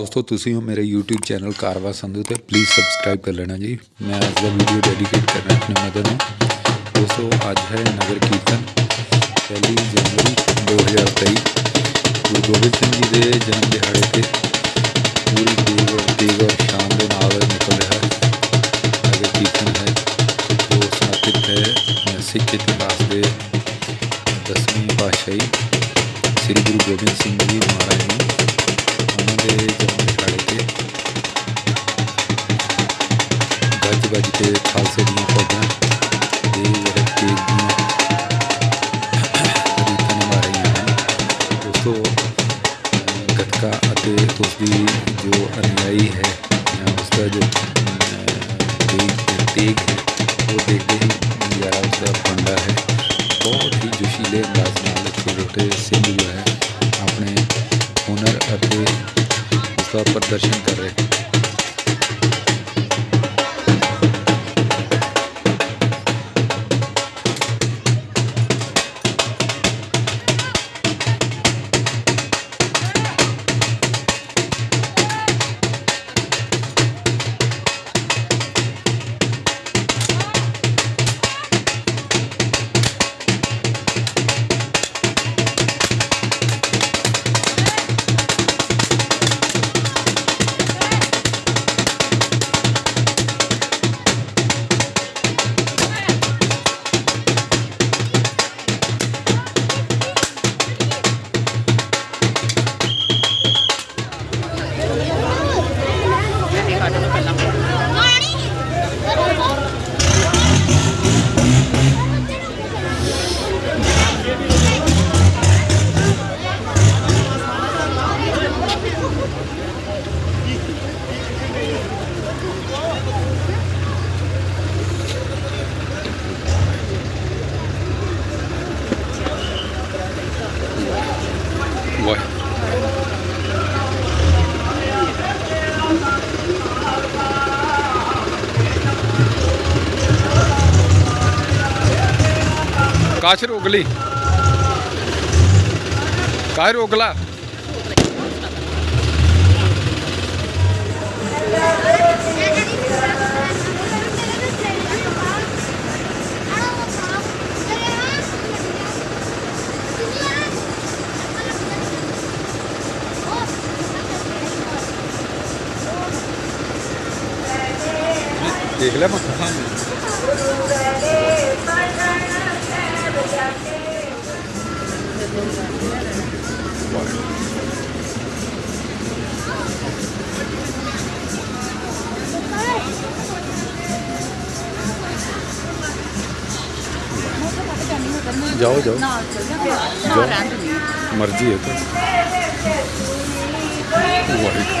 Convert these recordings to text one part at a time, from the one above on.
ਦੋਸਤੋ, ਤੁਸੀਂ ਹੋ ਮੇਰੇ YouTube ਚੈਨਲ ਕਾਰਵਾ ਸੰਧੂ ਤੇ ਪਲੀਜ਼ ਸਬਸਕ੍ਰਾਈਬ ਕਰ ਲੈਣਾ ਜੀ। ਮੈਂ ਅੱਜ ਦਾ ਵੀਡੀਓ ਡੈਡੀਕੇਟ ਕਰਨਾ ਆਪਣੇ ਮਦਰ ਨੂੰ। ਦੋਸਤੋ, ਅੱਜ ਹੈ ਨਗਰ ਕੀਰਤਨ, ਪਹਿਲੀ ਜਨਵਰੀ 2023 ਗੁਰੂ ਗੋਬਿੰਦ ਸਿੰਘ ਜੀ ਦੇ ਜਨਮ ਦਿਹਾੜੇ ਤੇ ਪੂਰੀ ਦੇਗ ਔਰ ਤੇਗ ਔਰ ਦੇ ਨਾਲ ਨਿਕਲ ਰਿਹਾ ਨਗਰ ਕੀਰਤਨ ਹੈ, ਜੋ ਸਮਰਪਿਤ ਹੈ ਸਿੱਖ ਇਤਿਹਾਸ ਦੇ ਦਸਵੀਂ ਪਾਤਸ਼ਾਹੀ, ਸ੍ਰੀ ਗੁਰੂ ਗੋਬਿੰਦ ਸਿੰਘ ਜੀ ਮਹਾਰਾਜ ਨੂੰ से जब खड़े थे बज के खालसे दिया उसकी जो अनुयायी है। उसका जो तेग है वो देखते ही नज़ारा उसका बंदा है बहुत ही जोशीले अंदाज छोटे छोटे सिंह जो है अपने हुनर ਅਤੇ का प्रदर्शन कर रहे हैं। काशर उगली काशर उगला देख लिया जाओ जाओ। जाओ। मर्ज़ी है तो। वाइट वाइट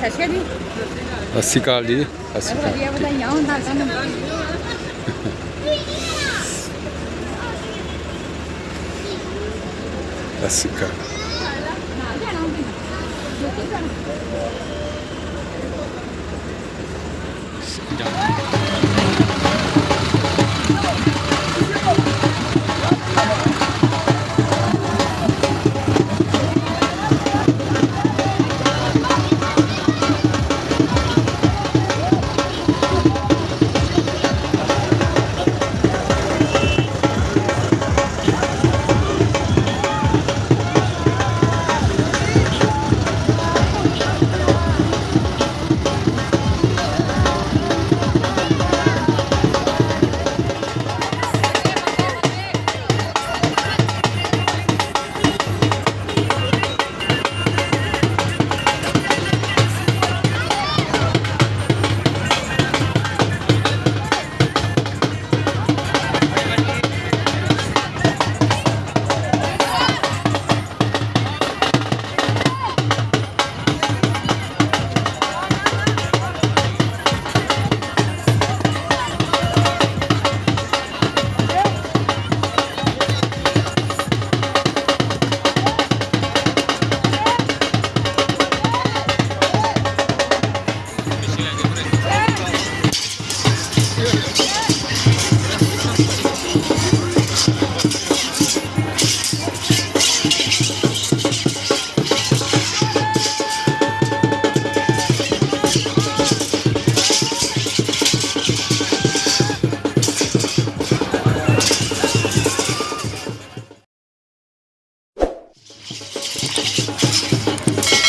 ਸਤਿ ਸ਼੍ਰੀ ਅਕਾਲ ਸਤਿ ਸ਼੍ਰੀ ਅਕਾਲ ਜੀ ਸਤਿ ਸ਼੍ਰੀ ਅਕਾਲ ਵਧੀਆ ਵਧਾਈਆਂ ਹੁੰਦਾ ਤੁਹਾਨੂੰ ਸਤਿ ਸ਼੍ਰੀ ਅਕਾਲ ਜਾਣਾ ハハハハ!